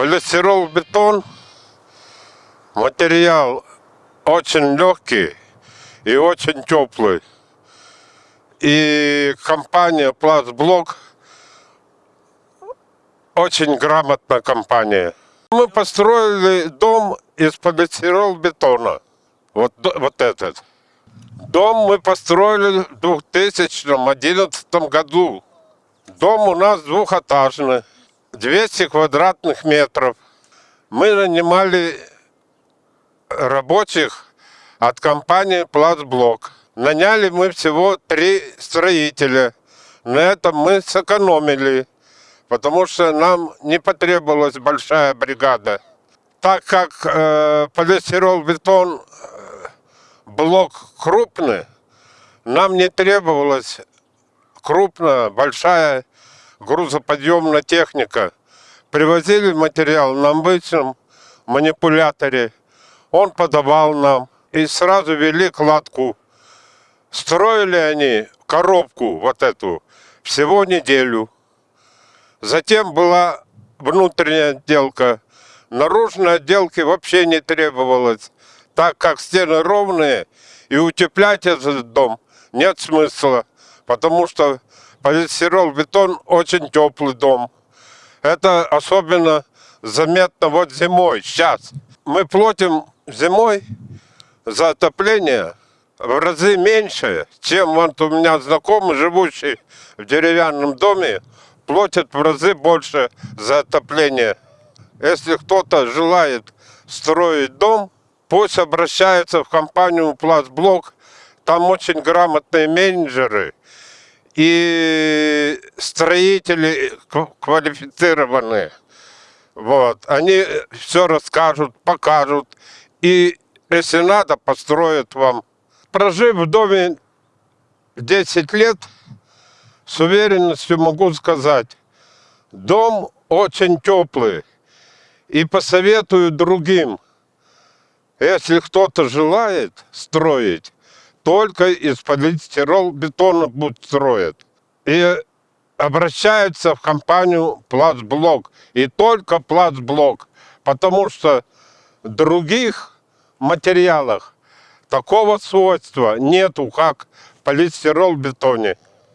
Полистирол-бетон материал очень легкий и очень теплый. И компания Пластблок очень грамотная компания. Мы построили дом из полистирол-бетона. Вот, д- вот этот. Дом мы построили в 2011 году. Дом у нас двухэтажный, 200 квадратных метров. Мы нанимали рабочих от компании «Пластблок». Наняли мы всего три строителя. На этом мы сэкономили, потому что нам не потребовалась большая бригада. Так как э, полистирол-бетон э, блок крупный, нам не требовалась крупная, большая грузоподъемная техника. Привозили материал на обычном манипуляторе. Он подавал нам. И сразу вели кладку. Строили они коробку вот эту всего неделю. Затем была внутренняя отделка. Наружной отделки вообще не требовалось, так как стены ровные, и утеплять этот дом нет смысла, потому что полистирол-бетон очень теплый дом. Это особенно заметно вот зимой, сейчас. Мы платим зимой за отопление в разы меньше, чем вот у меня знакомый, живущий в деревянном доме, платит в разы больше за отопление. Если кто-то желает строить дом, пусть обращается в компанию «Пластблок». Там очень грамотные менеджеры и строители кв- квалифицированные. Вот. Они все расскажут, покажут. И если надо, построят вам. Прожив в доме 10 лет, с уверенностью могу сказать, дом очень теплый. И посоветую другим, если кто-то желает строить, только из полистирол-бетона будут строить. И обращаются в компанию «Пластблок». И только «Пластблок». Потому что других материалах такого свойства нету, как полистирол-бетоне.